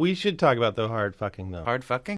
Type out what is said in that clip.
we should talk about the hard fucking though. Hard fucking.